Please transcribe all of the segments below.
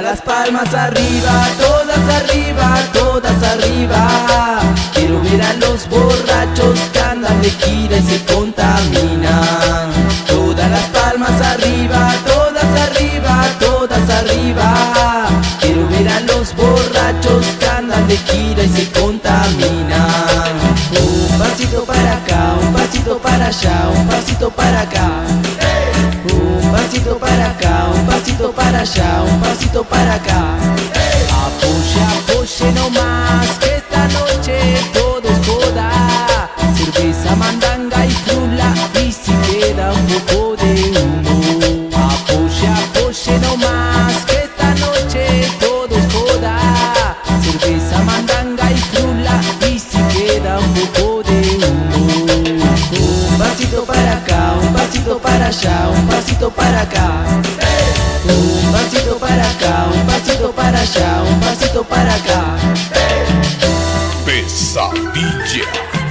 las palmas arriba, todas arriba, todas arriba. Quiero ver a los borrachos que andan de gira y se contaminan. Todas las palmas arriba, todas arriba, todas arriba. Quiero ver a los borrachos que andan de gira y se contaminan. Un pasito para acá, un pasito para allá, un pasito para acá. Un pasito para acá, allá, un pasito para acá. Apoya, apoye nomás, que esta noche todo es joda Cerveza, mandanga y frula, y si queda un poco de humo. Apoya, apoye nomás, que esta noche todo es joda Cerveza, mandanga y frula, y si queda un poco de humo. Un pasito para acá, un pasito para allá, un pasito para acá Un pasito para acá, un pasito para allá, un pasito para acá Pesadilla. El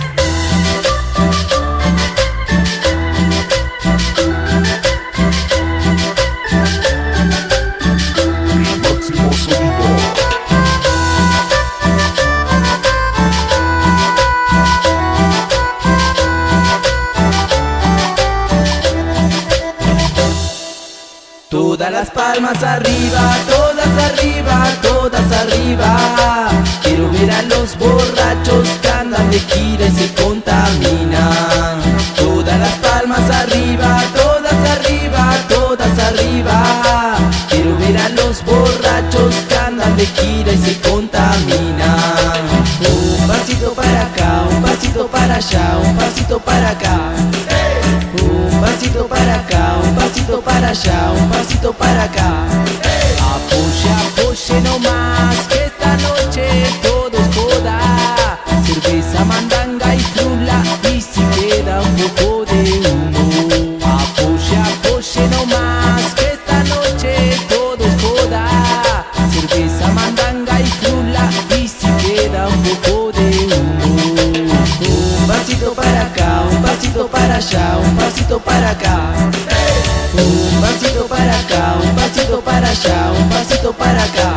Todas las palmas arriba, todas arriba, todas arriba. Quiero ver a los borrachos que andan de gira y se contaminan. Todas las palmas arriba, todas arriba, todas arriba. Quiero ver a los borrachos que andan de gira y se contaminan. Un pasito para acá, un pasito para allá, un pasito para acá. Un pasito para acá, allá, un pasito para acá. Apoya, apoye nomás, que esta noche todo es joda Cerveza, mandanga y frula, y si queda un poco de humo. Apoya, apoye nomás, que esta noche todo es joda Cerveza, mandanga y frula, y si queda un poco de humo. Un pasito para acá, un pasito para allá, un pasito para acá Un pasito para acá, un pasito para allá, un pasito para acá